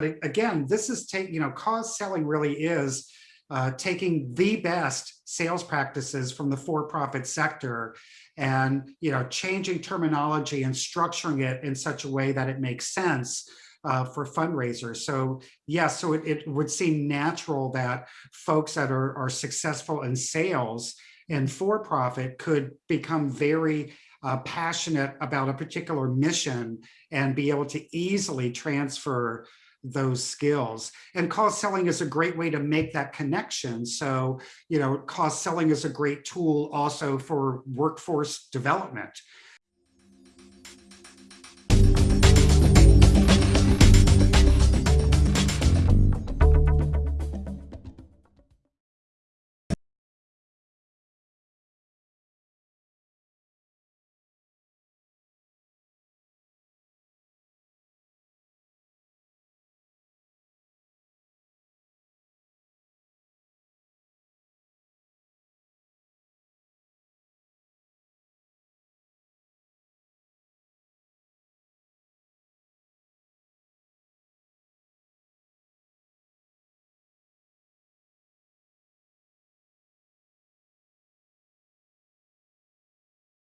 again, this is take, you know, cause selling really is uh, taking the best sales practices from the for-profit sector and, you know, changing terminology and structuring it in such a way that it makes sense uh, for fundraisers. So yes, so it, it, would seem natural that folks that are, are successful in sales and for-profit could become very uh, passionate about a particular mission and be able to easily transfer those skills. And cause selling is a great way to make that connection. So, you know, cause selling is a great tool also for workforce development.